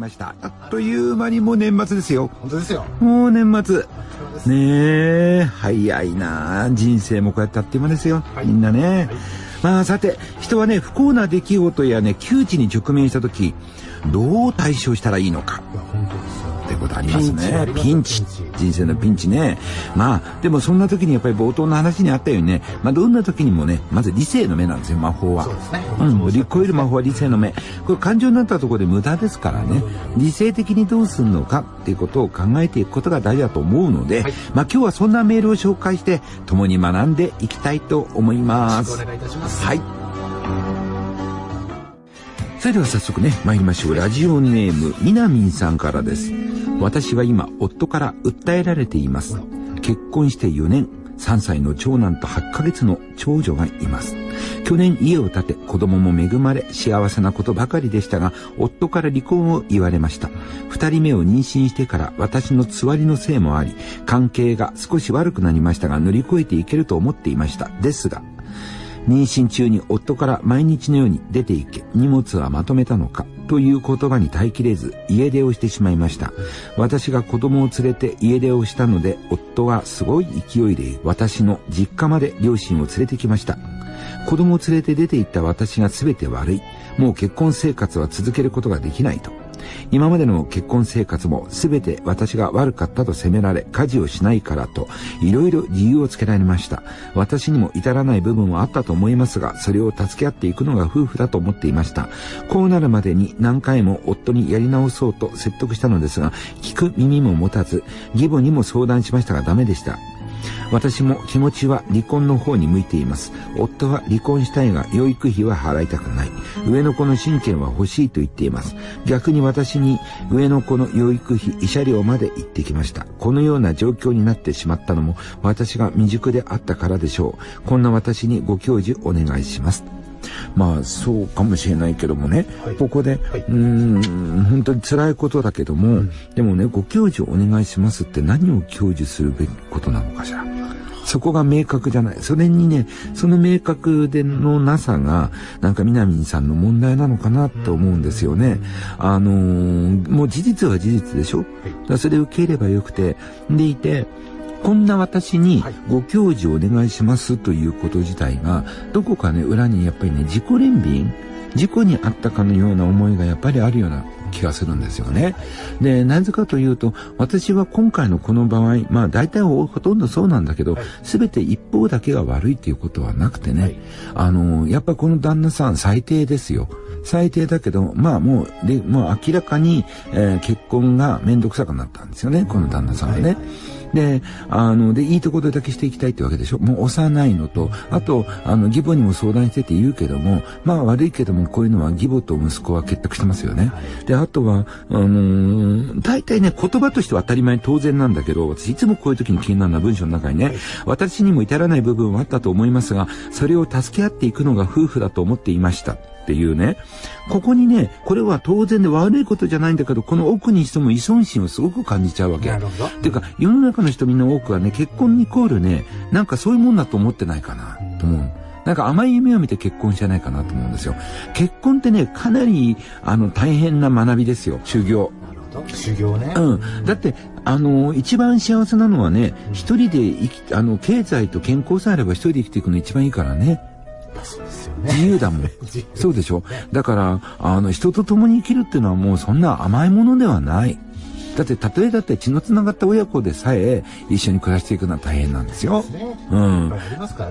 ました。あっという間にもう年末ですよ。本当ですよ。もう年末。ねえ。早いな。人生もこうやってあっという間ですよ、はい、みんなね、はい、まあさて人はね不幸な出来事やね窮地に直面した時どう対処したらいいのか。いや本当ですことありますね。ピンチ人生のピンチね。まあでもそんな時にやっぱり冒頭の話にあったようにね。まあどんな時にもねまず理性の目なんですよ魔法は。そうですね。うん乗り越える魔法は理性の目。これ感情になったところで無駄ですからね。理性的にどうするのかっていうことを考えていくことが大事だと思うので、はい、まあ今日はそんなメールを紹介して共に学んでいきたいと思います。お願いいたします。はい。それでは早速ね、参りましょう。ラジオネーム、みなみんさんからです。私は今、夫から訴えられています。結婚して4年、3歳の長男と8ヶ月の長女がいます。去年家を建て子供も恵まれ幸せなことばかりでしたが夫から離婚を言われました二人目を妊娠してから私のつわりのせいもあり関係が少し悪くなりましたが乗り越えていけると思っていましたですが妊娠中に夫から毎日のように出て行け、荷物はまとめたのか、という言葉に耐えきれず家出をしてしまいました。私が子供を連れて家出をしたので、夫はすごい勢いで私の実家まで両親を連れてきました。子供を連れて出て行った私が全て悪い。もう結婚生活は続けることができないと。今までの結婚生活も全て私が悪かったと責められ、家事をしないからと、いろいろ理由をつけられました。私にも至らない部分はあったと思いますが、それを助け合っていくのが夫婦だと思っていました。こうなるまでに何回も夫にやり直そうと説得したのですが、聞く耳も持たず、義母にも相談しましたがダメでした。私も気持ちは離婚の方に向いています。夫は離婚したいが養育費は払いたくない。上の子の親権は欲しいと言っています。逆に私に上の子の養育費、慰謝料まで言ってきました。このような状況になってしまったのも私が未熟であったからでしょう。こんな私にご教授お願いします。まあそうかもしれないけどもね、はい、ここで、はい、うん本当に辛いことだけども、うん、でもねご教授お願いしますって何を教授するべきことなのかしら。そこが明確じゃない。それにね、その明確でのなさが、なんか南さんの問題なのかなと思うんですよね。あのー、もう事実は事実でしょ？だそれを受け入ればよくて、でいて、こんな私にご教授お願いしますということ自体が、どこかね、裏にやっぱりね、自己憐憫？事故にあったかのような思いがやっぱりあるような気がするんですよね。で、なぜかというと、私は今回のこの場合、まあ大体ほとんどそうなんだけど、す、べ、て一方だけが悪いっていうことはなくてね、はい、あの、やっぱこの旦那さん最低ですよ。最低だけど、まあもう、で、もう明らかに、えー、結婚がめんどくさくなったんですよね、この旦那さんはね。はいで、あの、で、いいところだけしていきたいってわけでしょ？もう幼いのと、あと、あの、義母にも相談してて言うけども、まあ悪いけども、こういうのは義母と息子は結託してますよね。で、あとは、あのー、大体ね、言葉としては当たり前当然なんだけど、私いつもこういう時に気になるのは文章の中にね、私にも至らない部分はあったと思いますが、それを助け合っていくのが夫婦だと思っていました。っていうね、ここにね、これは当然で悪いことじゃないんだけど、この奥にしても依存心をすごく感じちゃうわけ。なるほど。っていうか、世の中の人みんな多くはね、結婚イコールね、なんかそういうもんだと思ってないかな、と思う。なんか甘い夢を見て結婚じゃないかなと思うんですよ。結婚ってね、かなり、あの、大変な学びですよ、修行。修行ね。うん。だって、あの、一番幸せなのはね、一、人で生き、あの、経済と健康さえあれば一人で生きていくの一番いいからね。そうですよね。自由だもん。そうでしょ？だから、あの、人と共に生きるっていうのはもうそんな甘いものではない。だって、たとえだって血のつながった親子でさえ一緒に暮らしていくのは大変なんですよ。うん。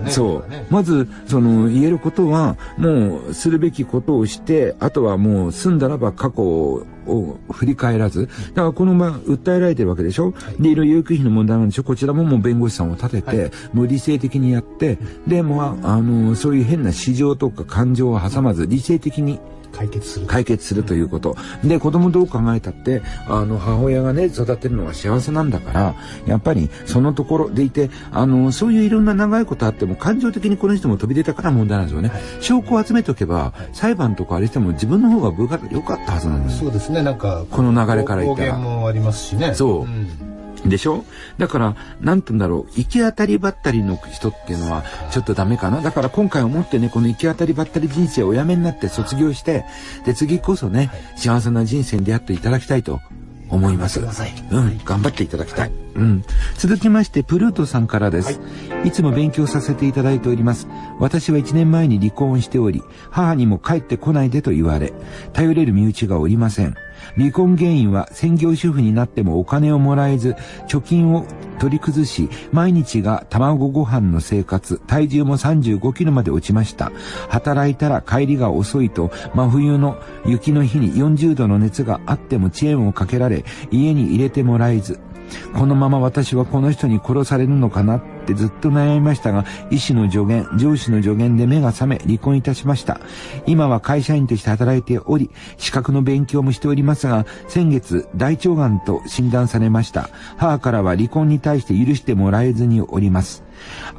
そう。まず、その、言えることは、もう、するべきことをして、あとはもう、済んだらば過去を振り返らず、だからこのまま訴えられてるわけでしょ、はい、で、いろいろ養育費の問題なんでしょ？こちらももう弁護士さんを立てて、はい、もう理性的にやって、で、もあの、そういう変な市場とか感情を挟まず、理性的に解決する。解決するということ。で、子供どう考えたって、あの、母親がね、育てるのが幸せなんだから、やっぱりそのところでいて、あの、そういういろんな長いことあっても、感情的にこの人も飛び出たから問題なんですよね。はい、証拠を集めておけば、裁判とかあれしても自分の方が部が良かったはずなんですそうですね、なんか、この流れから言ったら。もありますしね。そう。うんでしょ？だから、なんて言うんだろう、行き当たりばったりの人っていうのは、ちょっとダメかな？だから今回思ってね、この行き当たりばったり人生をおやめになって卒業して、で、次こそね、幸せな人生に出会っていただきたいと思います。うん、頑張っていただきたい。うん。続きまして、プルートさんからです。いつも勉強させていただいております。私は1年前に離婚しており、母にも帰ってこないでと言われ、頼れる身内がおりません。離婚原因は専業主婦になってもお金をもらえず、貯金を取り崩し、毎日が卵ご飯の生活、体重も35キロまで落ちました。働いたら帰りが遅いと、真冬の雪の日に40度の熱があってもチェーンをかけられ、家に入れてもらえず、このまま私はこの人に殺されるのかなってずっと悩みましたが、医師の助言、上司の助言で目が覚め離婚いたしました。今は会社員として働いており、資格の勉強もしておりますが、先月大腸がんと診断されました。母からは離婚に対して許してもらえずにおります。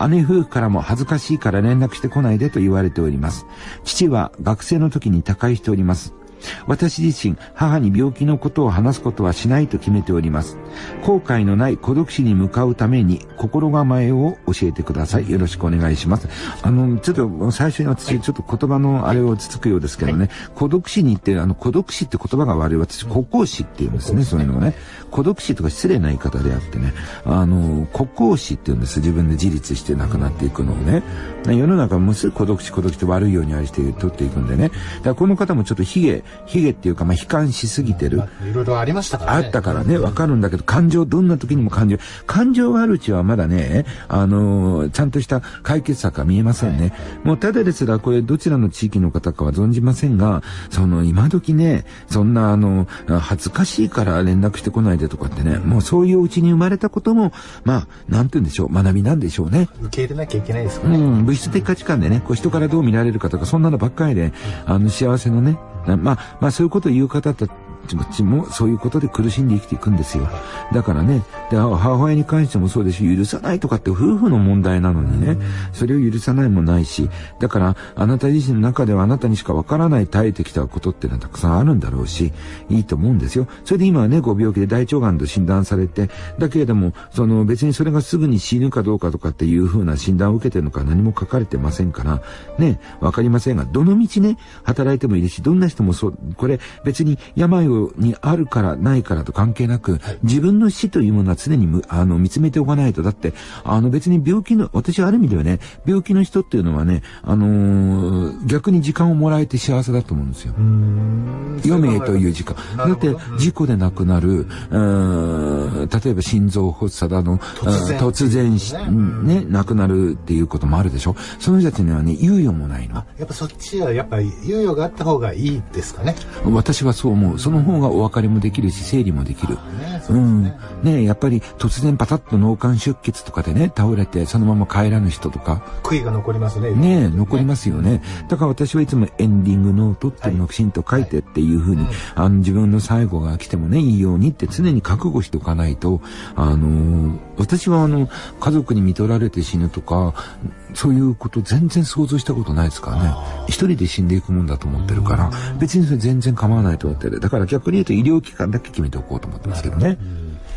姉夫婦からも恥ずかしいから連絡してこないでと言われております。父は学生の時に他界しております。私自身、母に病気のことを話すことはしないと決めております。後悔のない孤独死に向かうために心構えを教えてください。よろしくお願いします。あの、ちょっと最初に私、ちょっと言葉のあれをつつくようですけどね、孤独死にって、あの、孤独死って言葉が悪い。私、孤高死って言うんですね、そういうのをね。孤独死とか失礼な言い方であってね、あの、孤高死って言うんです。自分で自立して亡くなっていくのをね。世の中もすぐ孤独死孤独死って悪いようにあれして取っていくんでね。だからこの方もちょっとヒゲ、ヒゲっていうか、まあ、悲観しすぎてる。まあいろいろありましたからね。あったからね、わかるんだけど、感情、どんな時にも感情、感情があるうちはまだね、あのーちゃんとした解決策は見えませんね。もうただですら、これどちらの地域の方かは存じませんが、その今時ね、そんなあの、恥ずかしいから連絡してこないでとかってね、もうそういううちに生まれたことも、まあ、なんて言うんでしょう、学びなんでしょうね。受け入れなきゃいけないですよね。うん、物質的価値観でね、こう人からどう見られるかとか、そんなのばっかりで、あの、幸せのね、なまあ、まあ、そういうことを言う方たちも、そういうことで苦しんで生きていくんですよ。だからね、で母親に関してもそうですし、許さないとかって夫婦の問題なのにね、それを許さないもないし、だから、あなた自身の中ではあなたにしかわからない耐えてきたことっていうのはたくさんあるんだろうし、いいと思うんですよ。それで今はね、ご病気で大腸がんと診断されて、だけれども、その別にそれがすぐに死ぬかどうかとかっていう風な診断を受けてるのか何も書かれてませんから、ね、わかりませんが、どの道ね、働いてもいいし、どんな人もそう、これ別に病をにあるからないからと関係なく、自分の死というものは常にむあの見つめておかないと。だって、あの別に病気の、私はある意味ではね、病気の人っていうのはね、あのー逆に時間をもらえて幸せだと思うんですよ。余命という時間。だって事故で亡くなる、うーん例えば心臓発作だの、突然突ね、亡くなるっていうこともあるでしょ。その人たちにはね、猶予もないの。やっぱそっちはやっぱり猶予があった方がいいですかね。私はそう思う。その方がお別れもできるし、整理もできる。うんね。。ねやっぱり突然パタッと脳幹出血とかでね、倒れてそのまま帰らぬ人とか、悔いが残りますね。ね残りますよね。だから私はいつもエンディングノートっていうのをきちんと書いてっていうふうに、あの自分の最後が来てもね、いいようにって常に覚悟しておかないと、あのー私はあの、家族に見取られて死ぬとか、そういうこと全然想像したことないですからね。一人で死んでいくもんだと思ってるから、別にそれ全然構わないと思ってる。だから逆に言うと医療機関だけ決めておこうと思ってますけどね。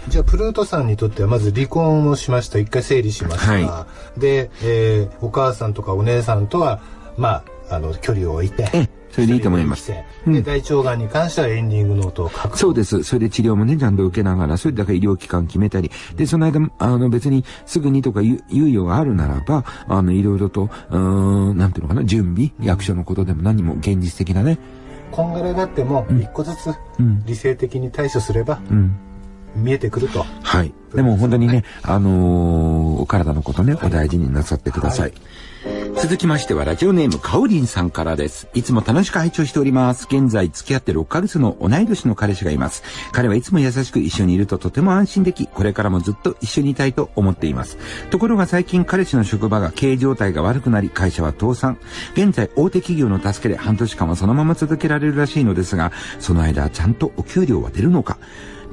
じゃあプルートさんにとってはまず離婚をしました。一回整理しました、はで、えーお母さんとかお姉さんとはまああの距離を置いて。ええ、それでいいと思います。で大腸がんに関してはエンディングノートを書くそうです。それで治療もね、ちゃんと受けながら、それだから医療機関決めたり、で、その間、あの別にすぐにとかゆ猶予があるならば、あの、いろいろと、うーん、なんていうのかな、準備、役所のことでも何も現実的なね、こんがらがっても一個ずつうん理性的に対処すればうん。見えてくると、はい。でも本当にね、あのーお体のことね、お大事になさってください。続きましては、ラジオネーム、かおりんさんからです。いつも楽しく拝聴しております。現在、付き合って6ヶ月の同い年の彼氏がいます。彼はいつも優しく一緒にいるととても安心でき、これからもずっと一緒にいたいと思っています。ところが最近、彼氏の職場が経営状態が悪くなり、会社は倒産。現在、大手企業の助けで半年間はそのまま続けられるらしいのですが、その間、ちゃんとお給料は出るのか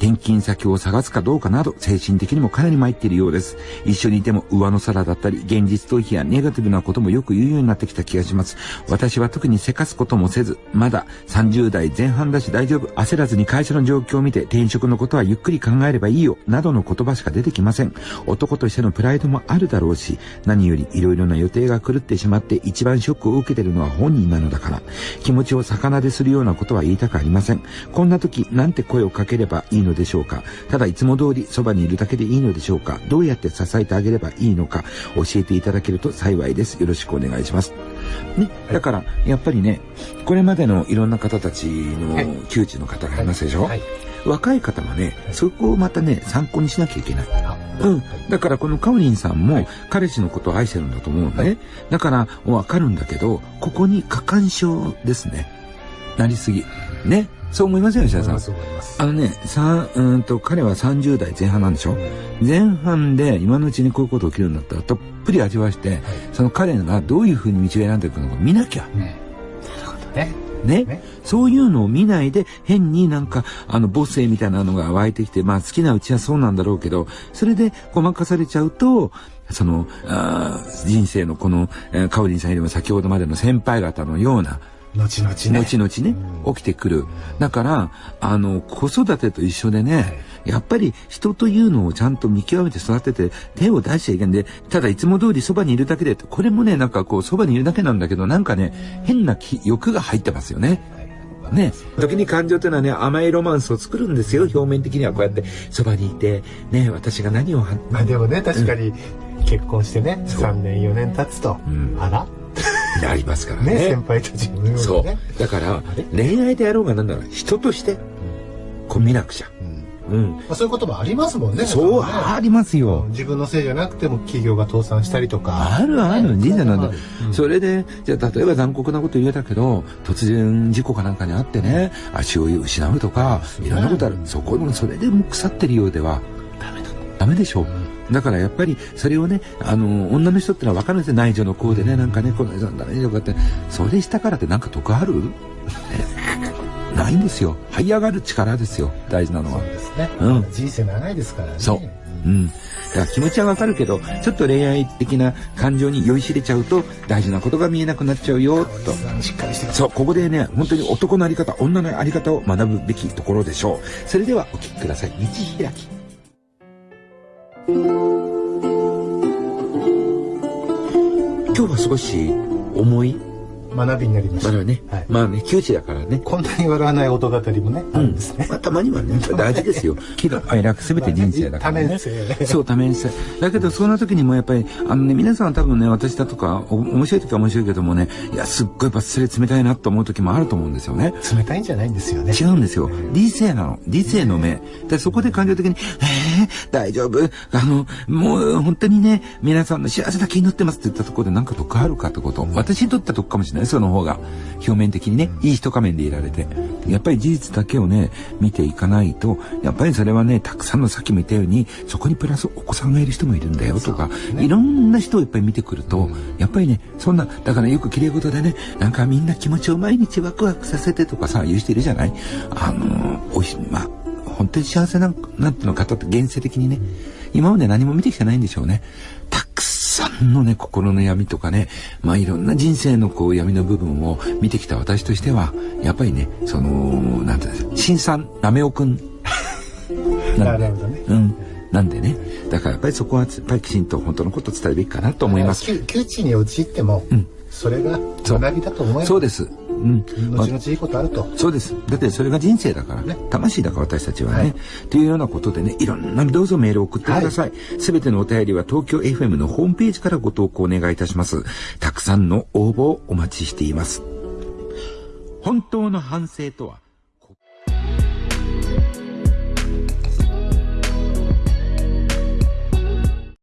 転勤先を探すかどうかなど、精神的にもかなり参っているようです。一緒にいても上の空だったり、現実逃避やネガティブなこともよく言うようになってきた気がします。私は特にせかすこともせず、まだ30代前半だし大丈夫。焦らずに会社の状況を見て転職のことはゆっくり考えればいいよ。などの言葉しか出てきません。男としてのプライドもあるだろうし、何より色々な予定が狂ってしまって一番ショックを受けてるのは本人なのだから、気持ちを逆なでするようなことは言いたくありません。こんな時、なんて声をかければいいのでしょうか？ただいつも通りそばにいるだけでいいのでしょうか？どうやって支えてあげればいいのか、教えていただけると幸いです。よろしくお願いします。ね、だから、やっぱりね、これまでのいろんな方たちの窮地の方がいますでしょ、はいはい若い方はね、そこをまたね、参考にしなきゃいけない。うん。だからこのカオリンさんも彼氏のことを愛してるんだと思うんだね。だからわかるんだけど、ここに過干渉ですね。なりすぎ。ね。そう思いますよ、吉田さん。あのね、さうんと、彼は30代前半なんでしょ、うん、前半で今のうちにこういうこと起きるんだったら、たっぷり味わして、はい、その彼がどういうふうに道を選んでいくのか見なきゃ。ね、なるほどね。ね、ね、そういうのを見ないで変になんかあの母性みたいなのが湧いてきてまあ好きなうちはそうなんだろうけどそれでごまかされちゃうとそのあ人生のこの、えー、カオリンさんよりも先ほどまでの先輩方のような後々ね。後々ね、起きてくる。だから、あの、子育てと一緒でね、やっぱり人というのをちゃんと見極めて育てて手を出しちゃいけないんで、ただいつも通りそばにいるだけで、これもね、なんかこうそばにいるだけなんだけど、なんかね、変な欲が入ってますよね。ね、時に感情というのはね、甘いロマンスを作るんですよ。表面的にはこうやってそばにいて、ね、私が何を。まあでもね、確かに結婚してね、うん、3年4年経つと、うん、あら？ありますからね。ね先輩たちも、ね、そう。だから、恋愛であろうがなんだろう、人として、こう見なくちゃ。うん、まあ、そういうこともありますもんね。そう、ね、ありますよ。自分のせいじゃなくても企業が倒産したりとか。あるある、人生なんだ。それで、じゃあ例えば残酷なこと言えたけど、突然事故かなんかにあってね、足を失うとか、いろんなことある。そこの、それでも腐ってるようでは、ダメだ。ダメでしょう。だからやっぱりそれをね、あの、女の人ってのは分かるんですよ。内助の子でね、なんかね、この人だね、とかって。それしたからってなんか得ある？ないんですよ。這い上がる力ですよ。大事なのは。そうですね。うん。人生長いですからね。そう。うん。だから気持ちはわかるけど、ちょっと恋愛的な感情に酔いしれちゃうと、大事なことが見えなくなっちゃうよ、と。しっかりしてそう、ここでね、本当に男のあり方、女のあり方を学ぶべきところでしょう。それではお聞きください。道開き。今日は少し重い？学びになりました。まあね、はい、まあね、窮地だからね。こんなに笑わない音語りもね、あるんですね。まあ、たまにはね、大事ですよ。喜怒哀楽すべて人生だから、ね。そう、多面性。だけど、そんな時にもやっぱり、あのね、皆さん多分ね、私だとか、面白い時は面白いけどもね、いや、すっごいやっぱそれ冷たいなと思う時もあると思うんですよね。冷たいんじゃないんですよね。違うんですよ。理性なの。理性の目。で、そこで感情的に、えー、大丈夫？あの、もう本当にね、皆さんの幸せだけ祈ってますって言ったところで何か得あるかってこと。私にとっては得かもしれない。その方が。表面的にね、いい一仮面でいられて。やっぱり事実だけをね、見ていかないと、やっぱりそれはね、たくさんのさっきも言ったように、そこにプラスお子さんがいる人もいるんだよとか、ね、いろんな人をいっぱい見てくると、やっぱりね、そんな、だからよく綺麗事でね、なんかみんな気持ちを毎日ワクワクさせてとかさ、言う人いるじゃない？あの、おいし、まあ、本当に幸せな、なんての方って現世的にね、今まで何も見てきてないんでしょうね。たくさんのね、心の闇とかね、まあいろんな人生のこう闇の部分を見てきた私としては、やっぱりね、その、なんていうんですか、新さん、なめおくん。なるほどね。うん。なんでね、だからやっぱりそこはやっぱりきちんと本当のことを伝えるべきかなと思います。窮地に陥っても、うん、それが学びだと思います。そうです。うん。後々いいことあると。そうです。だってそれが人生だからね。魂だから私たちはね。はい、というようなことでね、いろんなどうぞメールを送ってください。す、べ、てのお便りは東京 FM のホームページからご投稿お願いいたします。たくさんの応募をお待ちしています。本当の反省とは